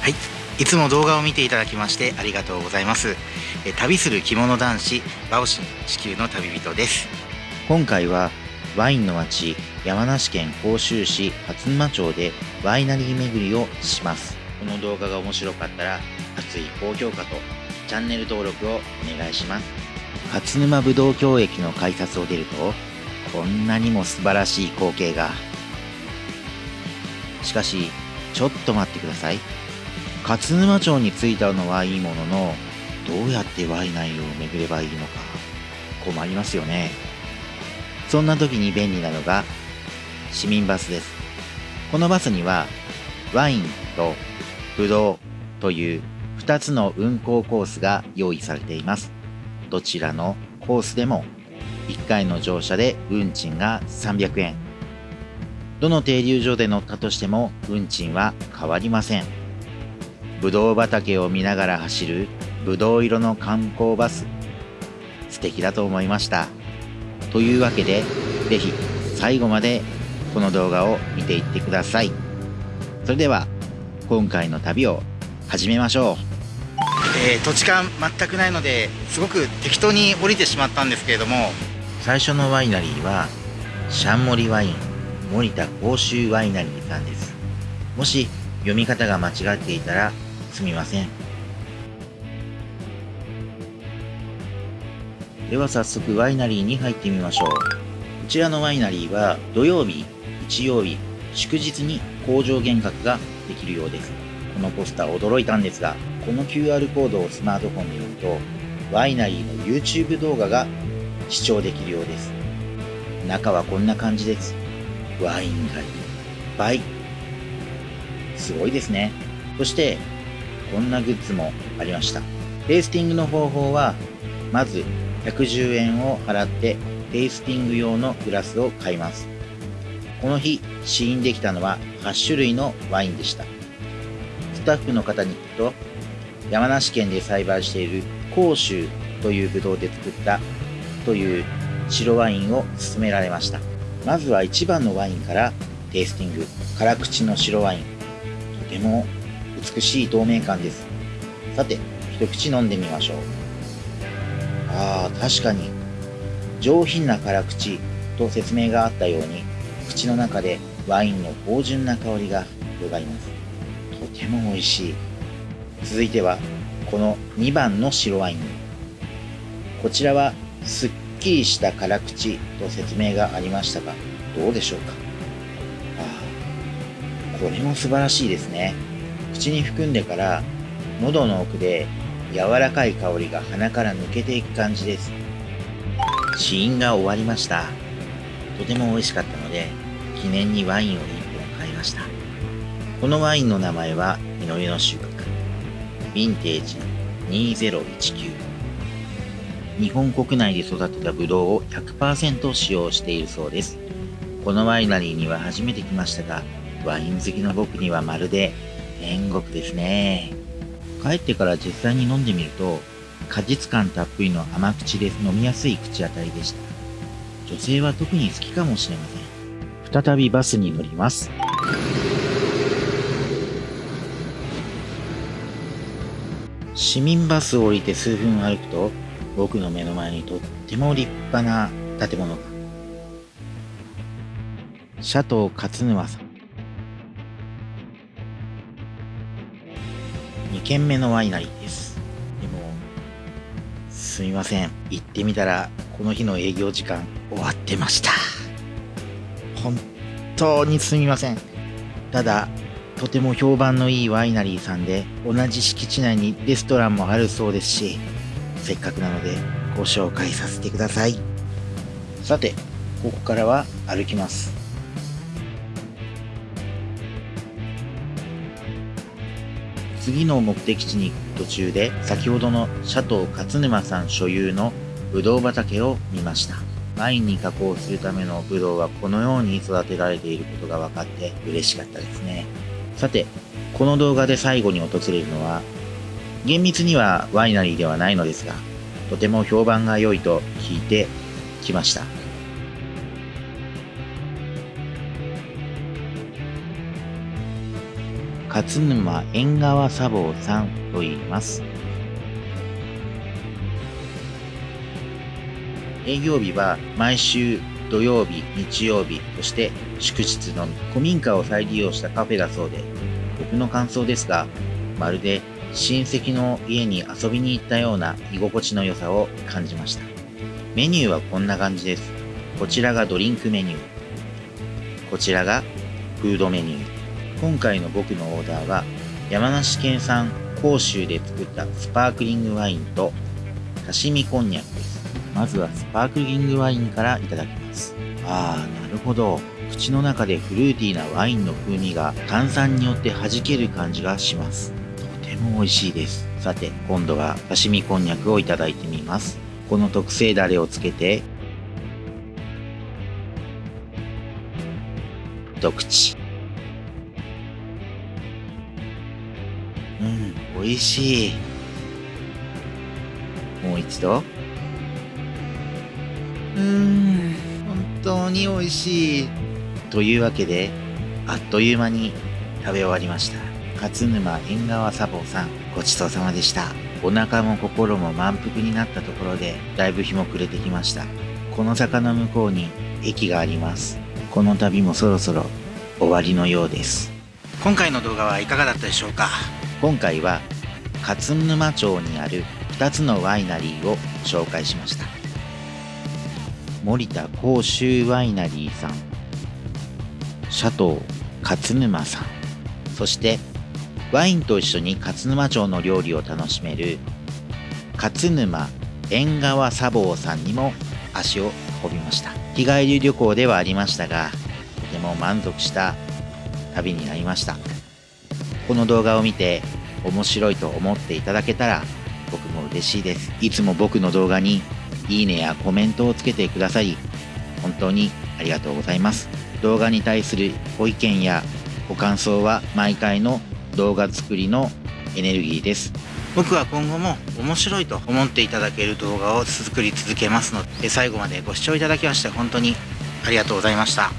はい。いつも動画を見ていただきましてありがとうございます。え旅する着物男子バオシン地球の旅人です。今回はワインの町山梨県甲州市勝沼町でワイナリー巡りをします。この動画が面白かったら熱い高評価とチャンネル登録をお願いします。勝沼ぶどう郷駅の改札を出るとこんなにも素晴らしい光景が。しかしちょっと待ってください勝沼町に着いたのはいいもののどうやってワイナリーを巡ればいいのか困りますよね。そんな時に便利なのが市民バスです。このバスにはワインとブドウという2つの運行コースが用意されています。どちらのコースでも1回の乗車で運賃が300円。どの停留所で乗ったとしても運賃は変わりません。ぶどう畑を見ながら走るぶどう色の観光バス。素敵だと思いました。というわけで是非最後までこの動画を見ていってください。それでは今回の旅を始めましょう、えー、土地勘全くないのですごく適当に降りてしまったんですけれども最初のワイナリーはシャンモリワイン森田甲州ワイナリーさんです。もし読み方が間違っていたらすみません。では早速ワイナリーに入ってみましょう。こちらのワイナリーは土曜日日曜日祝日に工場見学ができるようです。このポスター驚いたんですがこの QR コードをスマートフォンで読むとワイナリーの YouTube 動画が視聴できるようです。中はこんな感じです。ワインがいっぱい。すごいですね。そしてこんなグッズもありました。テイスティングの方法はまず110円を払ってテイスティング用のグラスを買います。この日試飲できたのは8種類のワインでした。スタッフの方に聞くと山梨県で栽培している甲州というブドウで作ったという白ワインを勧められました。まずは1番のワインからテイスティング。辛口の白ワイン。とても美しい透明感です。さて一口飲んでみましょう。あー確かに。上品な辛口と説明があったように口の中でワインの芳醇な香りが広がります。とても美味しい。続いてはこの2番の白ワイン。こちらはすっきりした辛口と説明がありましたがどうでしょうか。ああこれも素晴らしいですね。口に含んでから喉の奥で柔らかい香りが鼻から抜けていく感じです。試飲が終わりました。とても美味しかったので記念にワインを1本買いました。このワインの名前は実りの収穫ヴィンテージ2019日本国内で育てたブドウを100%使用しているそうです。このワイナリーには初めて来ましたがワイン好きの僕にはまるで天国ですね。帰ってから実際に飲んでみると果実感たっぷりの甘口で飲みやすい口当たりでした。女性は特に好きかもしれません。再びバスに乗ります。市民バスを降りて数分歩くと僕の目の前にとっても立派な建物がシャトー勝沼さん。軒目のワイナリーです。でもすみません。行ってみたらこの日の営業時間終わってました。本当にすみません。ただとても評判のいいワイナリーさんで同じ敷地内にレストランもあるそうですしせっかくなのでご紹介させてください。さてここからは歩きます。次の目的地に行く途中で先ほどのシャトー勝沼さん所有のブドウ畑を見ましたワインに加工するためのブドウはこのように育てられていることが分かって嬉しかったですねさてこの動画で最後に訪れるのは厳密にはワイナリーではないのですが、とても評判が良いと聞いてきました。勝沼縁側茶房さんと言います。営業日は毎週土曜日、日曜日、そして祝日のみ。古民家を再利用したカフェだそうで、僕の感想ですが、まるで親戚の家に遊びに行ったような居心地の良さを感じました。メニューはこんな感じです。こちらがドリンクメニュー。こちらがフードメニュー。今回の僕のオーダーは山梨県産甲州で作ったスパークリングワインと刺身こんにゃくです。まずはスパークリングワインからいただきます。ああ、なるほど。口の中でフルーティーなワインの風味が炭酸によって弾ける感じがします。とても美味しいです。さて、今度は刺身こんにゃくをいただいてみます。この特製ダレをつけて、一口。うん、美味しい。もう一度。うーん、本当に美味しい。というわけで、あっという間に食べ終わりました。勝沼縁側茶房さん、ごちそうさまでした。お腹も心も満腹になったところで、だいぶ日も暮れてきました。この坂の向こうに駅があります。この旅もそろそろ終わりのようです。今回の動画はいかがだったでしょうか？今回は勝沼町にある2つのワイナリーを紹介しました。森田甲州ワイナリーさんシャトー勝沼さんそしてワインと一緒に勝沼町の料理を楽しめる勝沼縁側茶房さんにも足を運びました日帰り旅行ではありましたがとても満足した旅になりましたこの動画を見て面白いと思っていただけたら僕も嬉しいですいつも僕の動画にいいねやコメントをつけてくださり、本当にありがとうございます。動画に対するご意見やご感想は毎回の動画作りのエネルギーです。僕は今後も面白いと思っていただける動画を作り続けますので、最後までご視聴いただきまして本当にありがとうございました。